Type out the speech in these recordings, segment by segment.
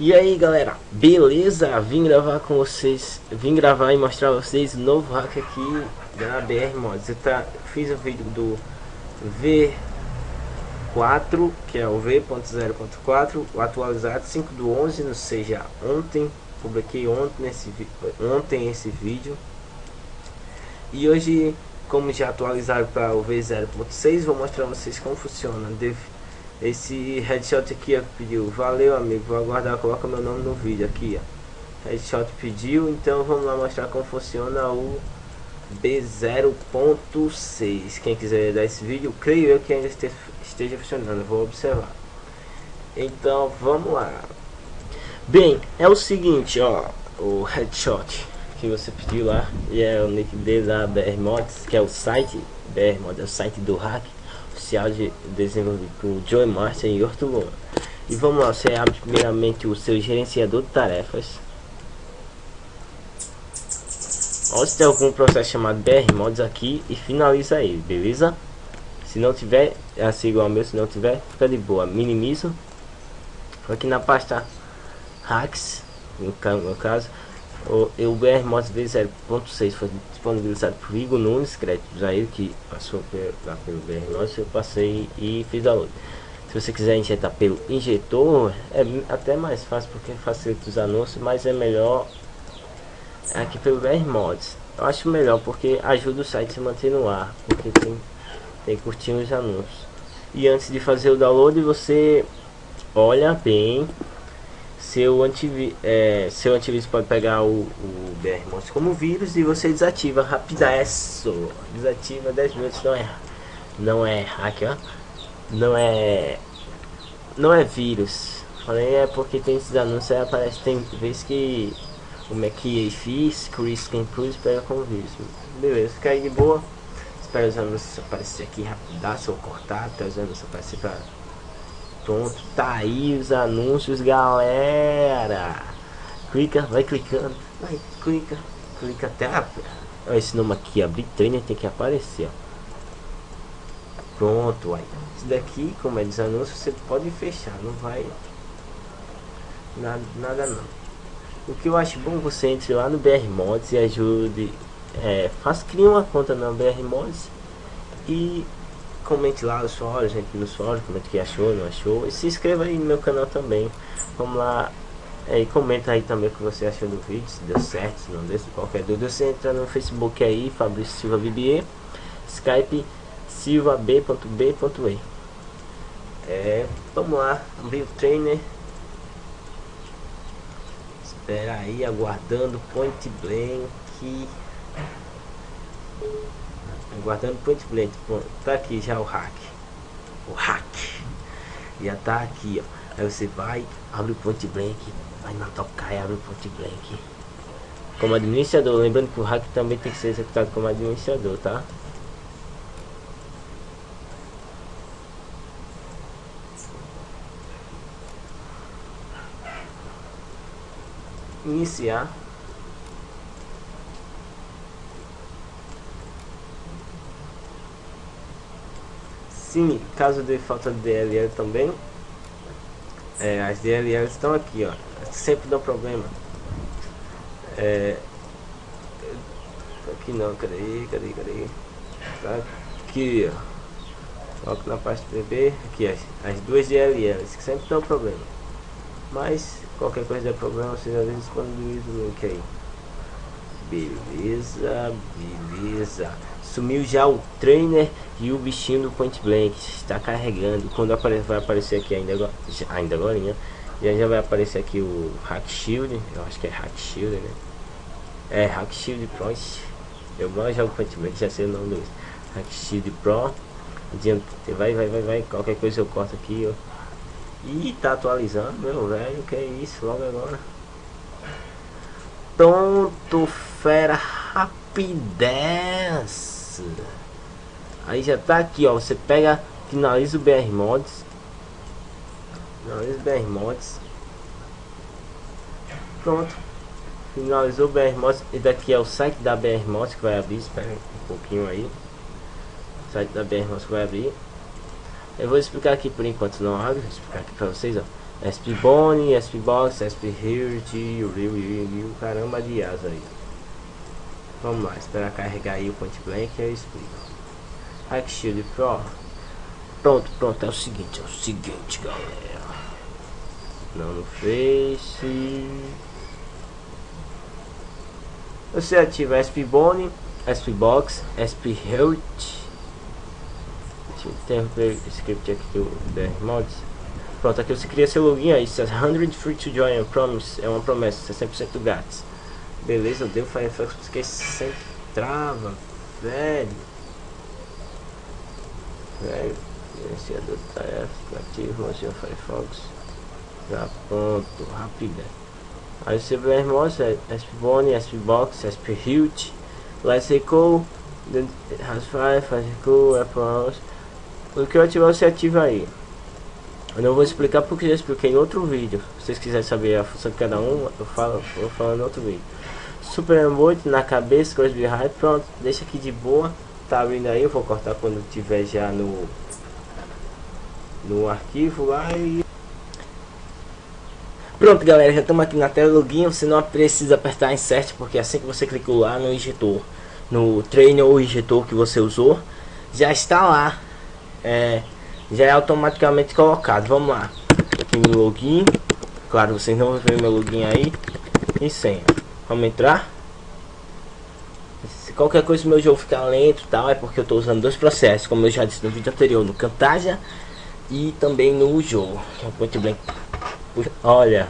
E aí galera, beleza? Vim gravar com vocês, vim gravar e mostrar a vocês o novo hack aqui da BR Mods. Eu tá, fiz o vídeo do V4, que é o V.0.4, o atualizado 5 do 11, não seja ontem, publiquei ontem, nesse, ontem esse vídeo. E hoje, como já atualizaram para o V0.6, vou mostrar a vocês como funciona. Esse headshot aqui ó, pediu, valeu amigo, vou aguardar, coloca meu nome no vídeo aqui ó. Headshot pediu, então vamos lá mostrar como funciona o B0.6 Quem quiser dar esse vídeo, creio eu que ainda esteja funcionando, vou observar. Então vamos lá. Bem, é o seguinte ó, o headshot que você pediu lá E é o nick dele da BR Mods, que é o site BR Mods, é o site do hack oficial de desenvolvido por Joe Martin e Ortolon. E vamos lá, você abre primeiramente o seu gerenciador de tarefas. Ou se tem algum processo chamado BR Mods aqui e finaliza ele, beleza? Se não tiver, é assim igual ao meu, se não tiver, fica de boa. Minimizo. Aqui na pasta hacks, no caso, o, BR Mods V0.6 foi disponibilizado por Igor Nunes, créditos a ele que passou lá pelo BR Mods, eu passei e fiz download. Se você quiser injetar pelo injetor, é até mais fácil porque facilita os anúncios, mas é melhor aqui pelo BR Mods. Eu acho melhor porque ajuda o site a se manter no ar, porque tem, tem curtinho os anúncios. E antes de fazer o download, você olha bem seu, antiví é, seu antivírus pode pegar o, o BR como vírus e você desativa rapidaço. Desativa 10 minutos, não é não é hack, ó. Não é não é vírus. Falei é porque tem esses anúncios aí aparece tem vezes que o McAfee, Chris Cruz pega como vírus. Beleza, fica aí de boa. Espero os anúncios aparecer aqui rapidaço ou cortar até os anúncios aparecer pra Tá aí os anúncios, galera. Clica, vai clicando, vai, clica, clica até a... esse nome aqui, abrir trainer tem que aparecer, ó. Pronto, aí. Daqui, como é dos anúncios, você pode fechar, não vai nada, nada não. O que eu acho bom você entre lá no BR Mods e ajude, é, faz cria uma conta na BR Mods e comente lá no fórum, gente no fórum, comente o que achou, não achou. E se inscreva aí no meu canal também. Vamos lá. É, e comenta aí também o que você achou do vídeo, se deu certo, se não deu, qualquer dúvida. Você entra no Facebook aí, Fabrício Silva Bibier, Skype silvab.b.e. É, vamos lá, abrir o trainer. Espera aí, aguardando point blank. Guardando point blank. Tá aqui já o hack. O hack. Já tá aqui, ó. Aí você vai, abre o point blank, vai na tocar e abre o point blank. Como administrador, lembrando que o hack também tem que ser executado como administrador, tá? Iniciar. Sim, caso de falta de DLL também, é, as DLL estão aqui, ó. Sempre dá problema. É, aqui não, cadê, cadê, cadê? Tá aqui, ó. Coloco na parte BB, aqui as, as duas DLLs que sempre dão problema. Mas qualquer coisa der problema, vocês às vezes disponibilizam o link aí. Beleza, beleza. Sumiu já o trainer e o bichinho do point blank. Está carregando. Quando apare vai aparecer aqui ainda agora, ainda agora, né? Já, já vai aparecer aqui o Hack Shield. Eu acho que é Hack Shield, né? É Hack Shield Pro. Eu mal jogo point blank, já sei o nome do Hack Shield Pro. Vai, vai, vai, vai. Qualquer coisa eu corto aqui, ó. Ih, tá atualizando, meu velho. Que é isso, logo agora. Pronto, fera rapidez. Aí já tá aqui, ó. Você pega, finaliza o BR Mods. Finaliza o BR Mods. Pronto. Finalizou o BR Mods. E daqui é o site da BR Mods que vai abrir. Espera um pouquinho aí. O site da BR Mods que vai abrir. Eu vou explicar aqui por enquanto não abre, vou explicar aqui pra vocês, ó. SP Bone, SP Box, SP o caramba de asa aí. Vamos lá, esperar carregar aí o point blank e eu explico. Hack Shield Pro. Pronto, pronto, é o seguinte, é o seguinte galera. Não no Face. Você ativa SP Bone, SP Box, SP Hilt. Tem o script aqui do Mods. Pronto, aqui você cria seu login aí, 100 free to join, promise, é uma promessa, 100% grátis. Beleza, deu Firefox porque sempre trava, velho. Velho, gerenciador de tarefas, ativo, o Firefox. Já pronto, rápido. Aí você vê irmãos, é SPBone, SPBox, SPHute, Let's Echo, Rasfire, Faz Echo, Apple O que eu ativar você ativa aí. Eu não vou explicar porque já expliquei em outro vídeo. Se vocês quiserem saber a função de cada um, eu falo, eu falo em outro vídeo. Super emote na cabeça, coisa de high, pronto, deixa aqui de boa. Tá abrindo aí, eu vou cortar quando tiver já no no arquivo lá e Pronto galera, já estamos aqui na tela login, você não precisa apertar insert porque assim que você clicou lá no injetor, no trainer ou injetor que você usou, já está lá. É, já é automaticamente colocado. Vamos lá. Aqui no login. Claro, vocês não vão ver meu login aí. E senha. Vamos entrar. Se qualquer coisa meu jogo ficar lento tal, é porque eu estou usando dois processos, como eu já disse no vídeo anterior, no Camtasia e também no jogo. Muito bem. Olha,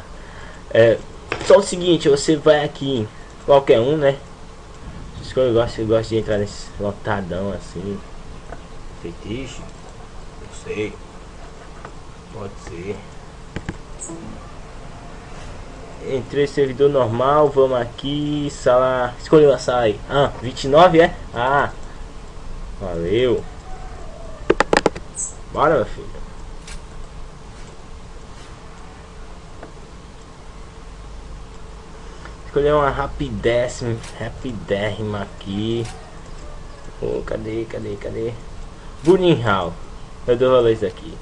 é só o seguinte, você vai aqui, qualquer um, né? Eu gosto, eu gosto de entrar nesse lotadão assim. Feitiço sei. Pode ser. Entrei servidor normal, vamos aqui, sala. Escolheu a sala aí. Ah, 29 é? Ah. Valeu. Bora, meu filho. Escolher uma rapidéssima, rapidérrima aqui. Oh, cadê, cadê, cadê? Burning Hall. Eu dou valor isso aqui.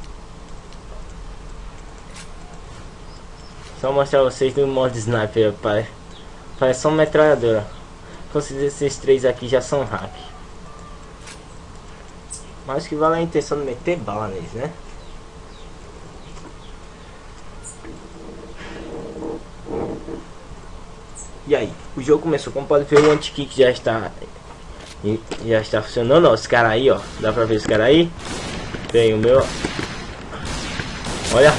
Só mostrar vocês no modo sniper, pai. Parece só uma metralhadora. Considero esses três aqui já são hack. Mas que vale a intenção de meter bala neles, né? E aí, o jogo começou, como pode ver o anti-kick já está já está funcionando, ó, esse cara aí, ó, dá pra ver esse cara aí tem o meu. Olha.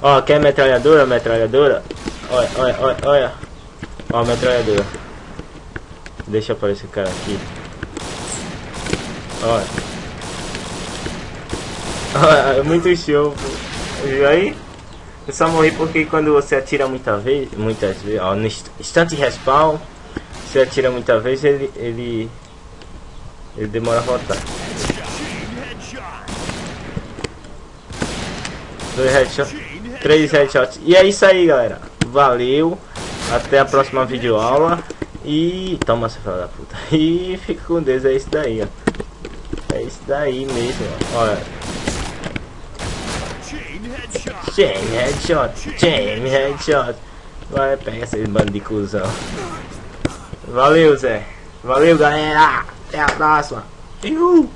Ó, quer metralhadora? Metralhadora? Olha, olha, olha, olha. Ó, a metralhadora. Deixa aparecer o cara aqui. Olha. Olha, é muito show, pô. Aí? Eu só morri porque quando você atira muita vez, muitas vezes, ó, no instante respawn, você atira muita vez, ele, ele, ele demora a voltar. Dois headshots. Três headshots. E é isso aí, galera. Valeu. Até a próxima videoaula. E... Toma, essa filha da puta. E fica com Deus. É isso daí, ó. É isso daí mesmo. Olha. Chain headshot. Chain headshot. Vai, pega esse bando de cuzão. Valeu, Zé. Valeu, galera. Até a próxima. Uhul.